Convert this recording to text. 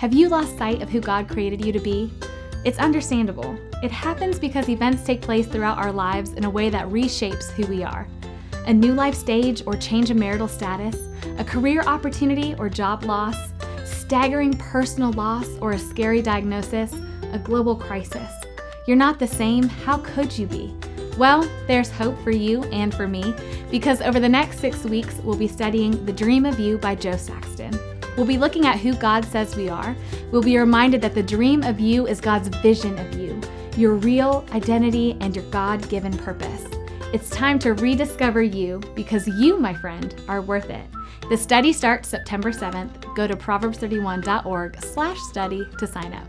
Have you lost sight of who God created you to be? It's understandable. It happens because events take place throughout our lives in a way that reshapes who we are. A new life stage or change in marital status, a career opportunity or job loss, staggering personal loss or a scary diagnosis, a global crisis. You're not the same, how could you be? Well, there's hope for you and for me because over the next six weeks, we'll be studying The Dream of You by Jo Saxton. We'll be looking at who God says we are. We'll be reminded that the dream of you is God's vision of you, your real identity, and your God given purpose. It's time to rediscover you because you, my friend, are worth it. The study starts September 7th. Go to proverbs31.org slash study to sign up.